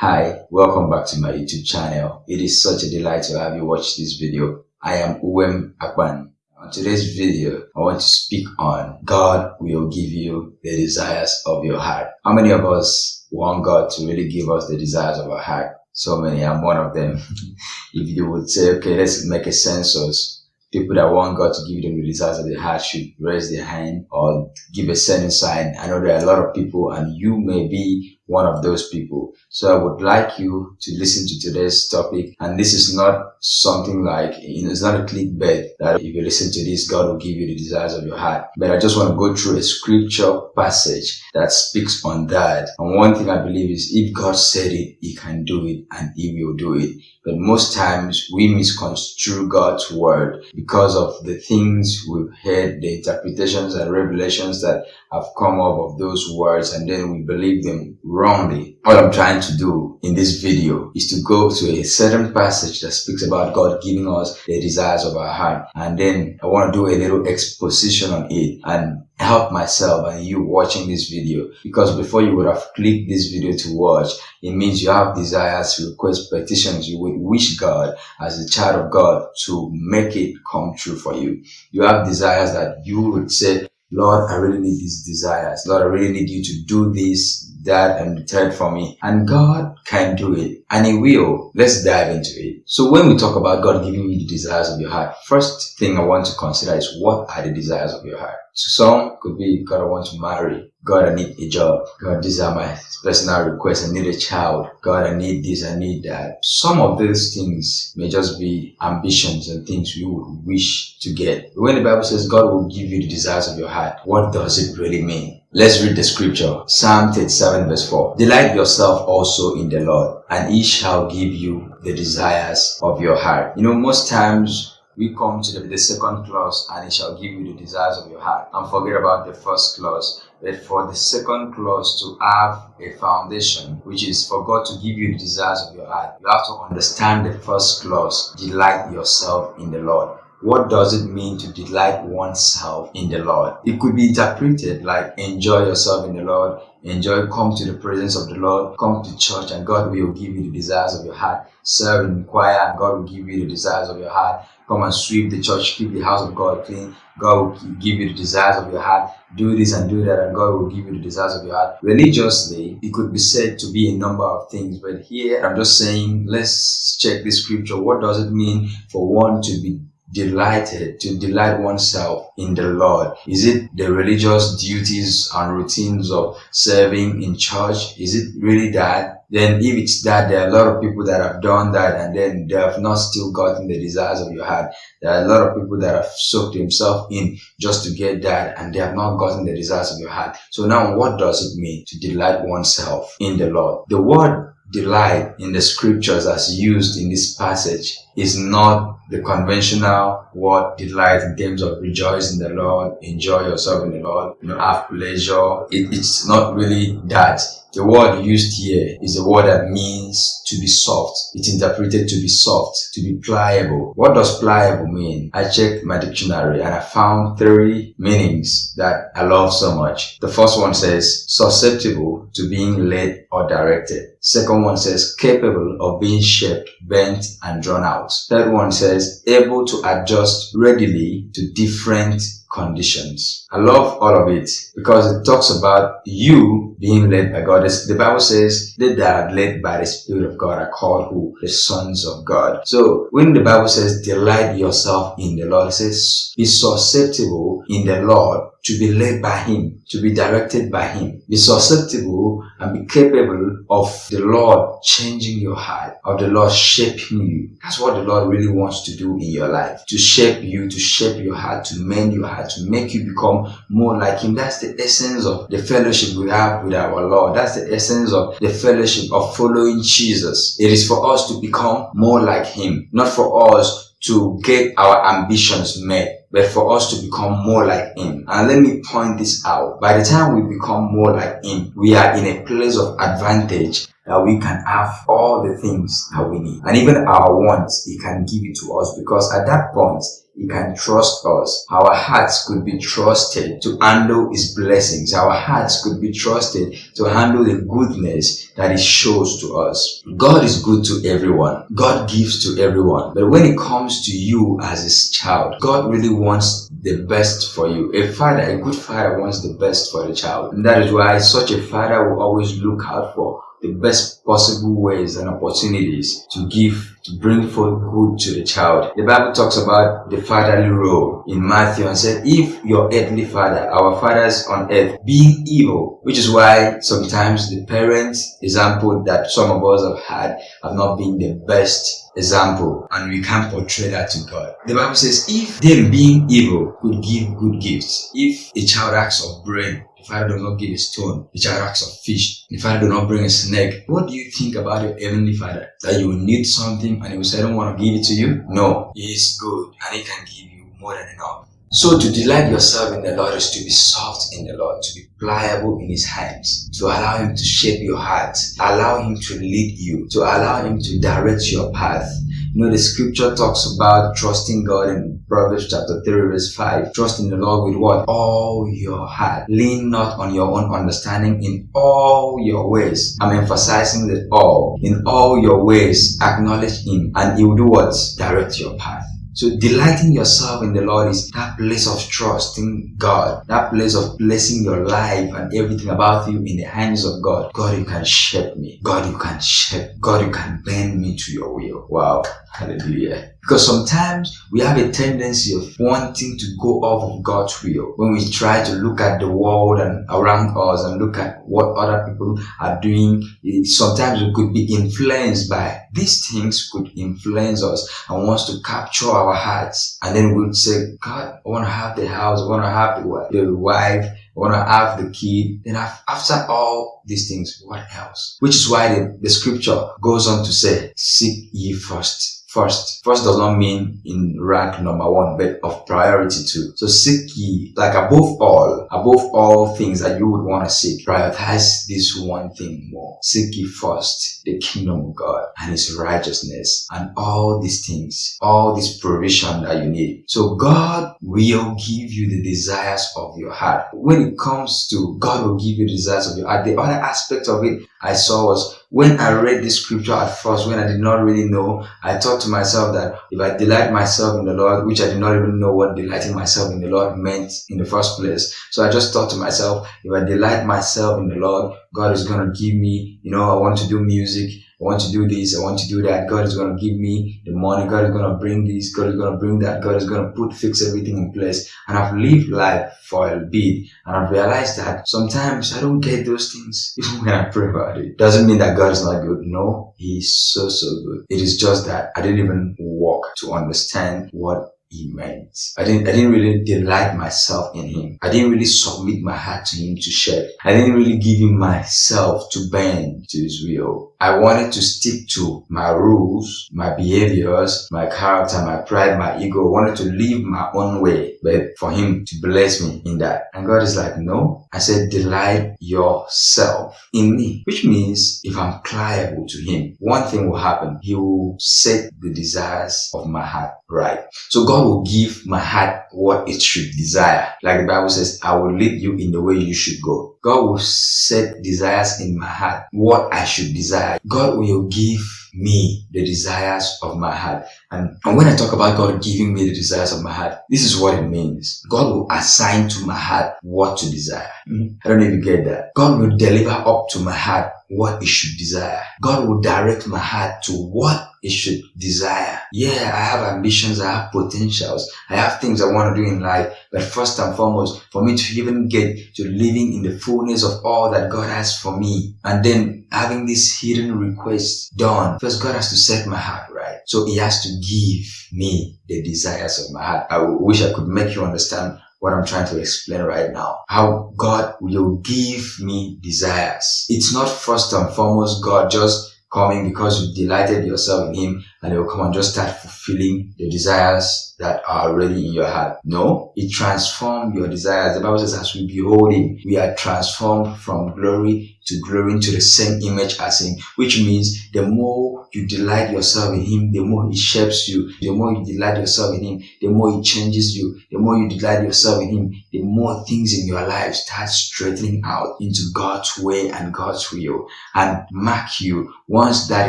Hi, welcome back to my YouTube channel. It is such a delight to have you watch this video. I am Uwem Akban. On today's video, I want to speak on God will give you the desires of your heart. How many of us want God to really give us the desires of our heart? So many, I'm one of them. if you would say, okay, let's make a census people that want God to give them the desires of their heart should raise their hand or give a certain sign. I know there are a lot of people and you may be one of those people. So I would like you to listen to today's topic. And this is not something like, you know, it's not a clickbait that if you listen to this, God will give you the desires of your heart. But I just want to go through a scripture passage that speaks on that. And one thing I believe is if God said it, he can do it and he will do it. But most times we misconstrue God's word because of the things we've heard, the interpretations and revelations that have come up of those words and then we believe them wrongly. What I'm trying to do in this video is to go to a certain passage that speaks about God giving us the desires of our heart. And then I want to do a little exposition on it and help myself and you watching this video because before you would have clicked this video to watch it means you have desires requests petitions you would wish god as a child of god to make it come true for you you have desires that you would say lord i really need these desires lord i really need you to do this that and the third for me. And God can do it and He will. Let's dive into it. So when we talk about God giving you the desires of your heart, first thing I want to consider is what are the desires of your heart? So some could be God, I want to marry. God, I need a job. God, these are my personal requests. I need a child. God, I need this. I need that. Some of these things may just be ambitions and things you would wish to get. When the Bible says God will give you the desires of your heart, what does it really mean? Let's read the scripture. Psalm 37 verse 4. Delight yourself also in the Lord, and he shall give you the desires of your heart. You know, most times we come to the, the second clause, and it shall give you the desires of your heart, and forget about the first clause. But for the second clause to have a foundation, which is for God to give you the desires of your heart, you have to understand the first clause, delight yourself in the Lord. What does it mean to delight oneself in the Lord? It could be interpreted like enjoy yourself in the Lord, enjoy, come to the presence of the Lord, come to church and God will give you the desires of your heart. Serve in choir and God will give you the desires of your heart. Come and sweep the church, keep the house of God clean. God will give you the desires of your heart. Do this and do that and God will give you the desires of your heart. Religiously, it could be said to be a number of things, but here I'm just saying, let's check the scripture. What does it mean for one to be delighted to delight oneself in the Lord? Is it the religious duties and routines of serving in church? Is it really that? Then if it's that, there are a lot of people that have done that and then they have not still gotten the desires of your heart. There are a lot of people that have soaked themselves in just to get that and they have not gotten the desires of your heart. So now what does it mean to delight oneself in the Lord? The word delight in the scriptures as used in this passage is not the conventional word delight in terms of rejoice in the Lord, enjoy yourself in the Lord, you know, have pleasure. It, it's not really that. The word used here is a word that means to be soft. It's interpreted to be soft, to be pliable. What does pliable mean? I checked my dictionary and I found three meanings that I love so much. The first one says susceptible to being led or directed. Second one says capable of being shaped, bent and drawn out. Third one says able to adjust readily to different conditions. I love all of it because it talks about you being led by God. The Bible says they that are led by the Spirit of God are called who? The sons of God. So when the Bible says delight yourself in the Lord, it says be susceptible in the Lord to be led by Him, to be directed by Him. Be susceptible and be capable of the Lord changing your heart, of the Lord shaping you. That's what the Lord really wants to do in your life. To shape you, to shape your heart, to mend your heart, to make you become more like Him. That's the essence of the fellowship we have with our Lord. That's the essence of the fellowship of following Jesus. It is for us to become more like Him, not for us to get our ambitions met but for us to become more like Him. And let me point this out. By the time we become more like Him, we are in a place of advantage that we can have all the things that we need. And even our wants, He can give it to us because at that point, He can trust us. Our hearts could be trusted to handle His blessings. Our hearts could be trusted to handle the goodness that He shows to us. God is good to everyone. God gives to everyone. But when it comes to you as His child, God really wants the best for you. A father, a good father wants the best for the child. And that is why such a father will always look out for the best possible ways and opportunities to give, to bring forth good to the child. The Bible talks about the fatherly role in Matthew and said, if your earthly father, our fathers on earth, being evil, which is why sometimes the parents example that some of us have had have not been the best example and we can't portray that to God. The Bible says if them being evil could give good gifts, if a child acts of bread Father does not give a stone, the child asks of fish. The Father does not bring a snake. What do you think about your heavenly Father? That you will need something and he will say, I don't want to give it to you? No, he is good and he can give you more than enough. So to delight yourself in the Lord is to be soft in the Lord, to be pliable in His hands, to allow Him to shape your heart, allow Him to lead you, to allow Him to direct your path. You know, the scripture talks about trusting God in Proverbs chapter 3 verse 5. Trust in the Lord with what? All your heart. Lean not on your own understanding in all your ways. I'm emphasizing that all. In all your ways, acknowledge Him and He will do what? Direct your path. So delighting yourself in the Lord is that place of trust in God, that place of placing your life and everything about you in the hands of God. God, you can shape me. God, you can shape. God, you can bend me to your will. Wow. Hallelujah. Because sometimes we have a tendency of wanting to go off of God's will when we try to look at the world and around us and look at what other people are doing. Sometimes we could be influenced by these things could influence us and wants to capture our hearts. And then we'd say, God, I want to have the house. I want to have the, wife. I want to have the kid. Then after all these things, what else? Which is why the, the scripture goes on to say, seek ye first first. First does not mean in rank number one, but of priority too. So seek ye, like above all, above all things that you would want to seek, prioritize this one thing more. Seek ye first the kingdom of God and his righteousness and all these things, all this provision that you need. So God will give you the desires of your heart. When it comes to God will give you the desires of your heart, the other aspect of it I saw was when I read this scripture at first, when I did not really know, I thought to myself that if I delight myself in the Lord, which I did not even know what delighting myself in the Lord meant in the first place. So I just thought to myself, if I delight myself in the Lord, God is going to give me, you know, I want to do music. I want to do this, I want to do that. God is going to give me the money. God is going to bring this. God is going to bring that. God is going to put, fix everything in place. And I've lived life for a bit and I've realized that sometimes I don't get those things even when I pray about it. Doesn't mean that God is not good. No, He's so, so good. It is just that I didn't even walk to understand what meant. I didn't, I didn't really delight myself in him. I didn't really submit my heart to him to share. I didn't really give him myself to bend to his will. I wanted to stick to my rules, my behaviors, my character, my pride, my ego. I wanted to live my own way, but for him to bless me in that. And God is like, no. I said, delight yourself in me, which means if I'm pliable to him, one thing will happen. He will set the desires of my heart right. So God will give my heart what it should desire. Like the Bible says, I will lead you in the way you should go. God will set desires in my heart, what I should desire. God will give me the desires of my heart. And, and when I talk about God giving me the desires of my heart, this is what it means. God will assign to my heart what to desire. Mm. I don't know if you get that. God will deliver up to my heart what it should desire. God will direct my heart to what it should desire. Yeah, I have ambitions, I have potentials, I have things I want to do in life. But first and foremost, for me to even get to living in the fullness of all that God has for me, and then having this hidden request done, first God has to set my heart right. So He has to give me the desires of my heart. I wish I could make you understand what I'm trying to explain right now. How God will give me desires. It's not first and foremost God just coming because you delighted yourself in Him and it will come and just start fulfilling the desires that are already in your heart. No, it transforms your desires. The Bible says as we behold him, we are transformed from glory to glory into the same image as him, which means the more you delight yourself in him, the more he shapes you. The more you delight yourself in him, the more he changes you. The more you delight yourself in him, the more things in your life start straightening out into God's way and God's will. And mark you, once that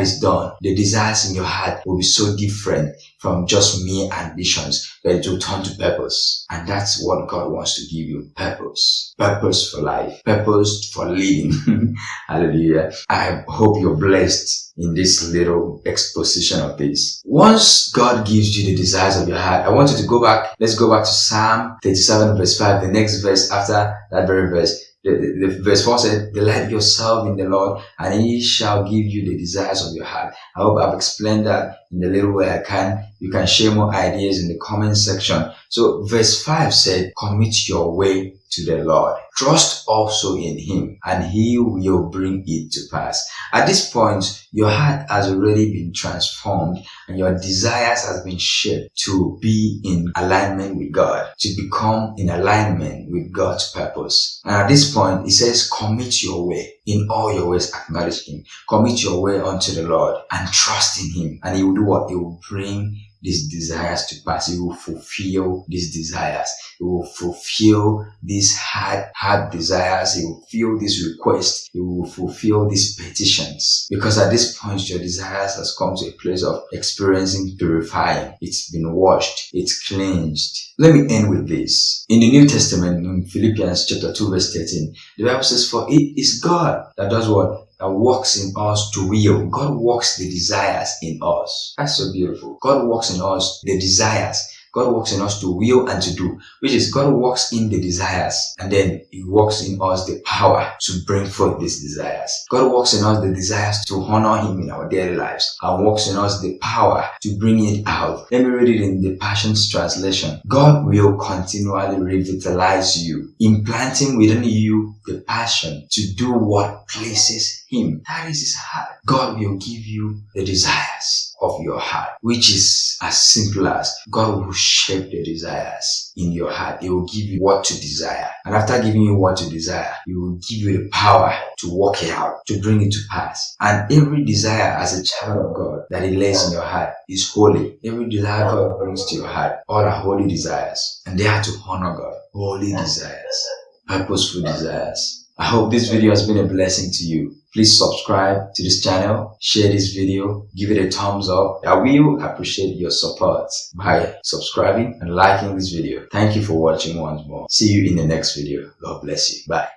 is done, the desires in your heart will be so different from just mere ambitions, but it will turn to purpose. And that's what God wants to give you. Purpose. Purpose for life. Purpose for living. Hallelujah. I hope you're blessed in this little exposition of this. Once God gives you the desires of your heart, I want you to go back. Let's go back to Psalm 37 verse 5, the next verse after that very verse. The, the, verse 4 said, Delight yourself in the Lord, and he shall give you the desires of your heart. I hope I've explained that in the little way I can. You can share more ideas in the comment section. So verse 5 said, Commit your way to the Lord. Trust also in Him and He will bring it to pass. At this point, your heart has already been transformed and your desires has been shaped to be in alignment with God, to become in alignment with God's purpose. And at this point, it says, commit your way. In all your ways, acknowledge Him. Commit your way unto the Lord and trust in Him. And He will what? He will bring these desires to pass. He will fulfill these desires. He will fulfill these hard, hard desires. He will fulfill these requests. He will fulfill these petitions. Because at this point, your desires has come to a place of experiencing purifying. It's been washed. It's cleansed. Let me end with this. In the New Testament, in Philippians chapter 2 verse 13, the Bible says, For it is God that does what? That works in us to will. God works the desires in us. That's so beautiful. God works in us the desires. God works in us to will and to do, which is God works in the desires and then He works in us the power to bring forth these desires. God works in us the desires to honor Him in our daily lives and works in us the power to bring it out. Let me read it in the Passion's translation. God will continually revitalize you, implanting within you the passion to do what pleases Him. That is His heart. God will give you the desires of your heart, which is as simple as God will shape the desires in your heart. He will give you what to desire. And after giving you what to desire, He will give you the power to work it out, to bring it to pass. And every desire as a child of God that He lays in your heart is holy. Every desire God brings to your heart, all are holy desires. And they are to honor God. Holy desires. Purposeful desires. I hope this video has been a blessing to you. Please subscribe to this channel, share this video, give it a thumbs up. I will appreciate your support by subscribing and liking this video. Thank you for watching once more. See you in the next video. God bless you. Bye.